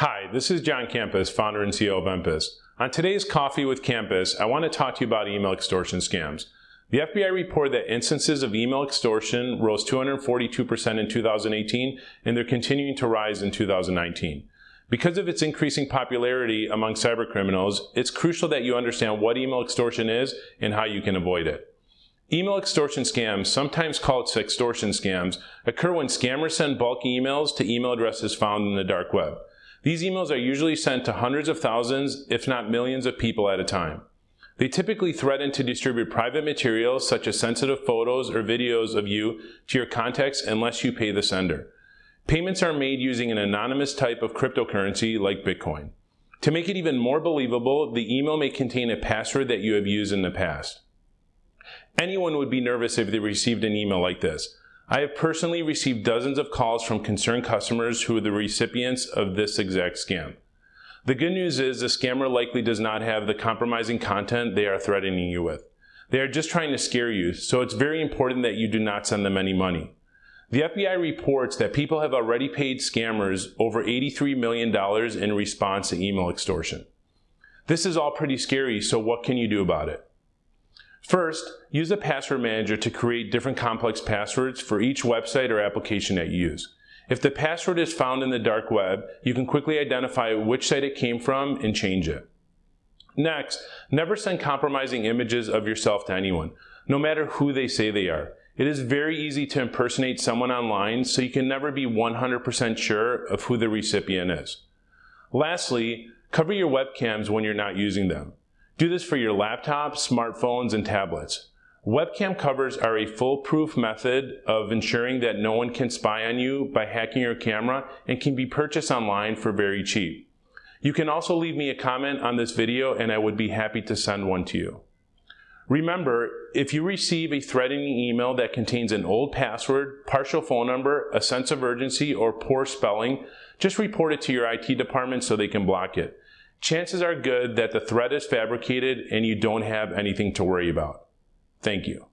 Hi, this is John Campus, founder and CEO of Empus. On today's Coffee with Campus, I want to talk to you about email extortion scams. The FBI reported that instances of email extortion rose 242% in 2018, and they're continuing to rise in 2019. Because of its increasing popularity among cybercriminals, it's crucial that you understand what email extortion is and how you can avoid it. Email extortion scams, sometimes called sextortion scams, occur when scammers send bulk emails to email addresses found in the dark web. These emails are usually sent to hundreds of thousands, if not millions of people at a time. They typically threaten to distribute private materials such as sensitive photos or videos of you to your contacts unless you pay the sender. Payments are made using an anonymous type of cryptocurrency like Bitcoin. To make it even more believable, the email may contain a password that you have used in the past. Anyone would be nervous if they received an email like this. I have personally received dozens of calls from concerned customers who are the recipients of this exact scam. The good news is the scammer likely does not have the compromising content they are threatening you with. They are just trying to scare you, so it's very important that you do not send them any money. The FBI reports that people have already paid scammers over $83 million in response to email extortion. This is all pretty scary, so what can you do about it? First, use a password manager to create different complex passwords for each website or application that you use. If the password is found in the dark web, you can quickly identify which site it came from and change it. Next, never send compromising images of yourself to anyone, no matter who they say they are. It is very easy to impersonate someone online, so you can never be 100% sure of who the recipient is. Lastly, cover your webcams when you're not using them. Do this for your laptops, smartphones, and tablets. Webcam covers are a foolproof method of ensuring that no one can spy on you by hacking your camera and can be purchased online for very cheap. You can also leave me a comment on this video and I would be happy to send one to you. Remember, if you receive a threatening email that contains an old password, partial phone number, a sense of urgency, or poor spelling, just report it to your IT department so they can block it chances are good that the threat is fabricated and you don't have anything to worry about. Thank you.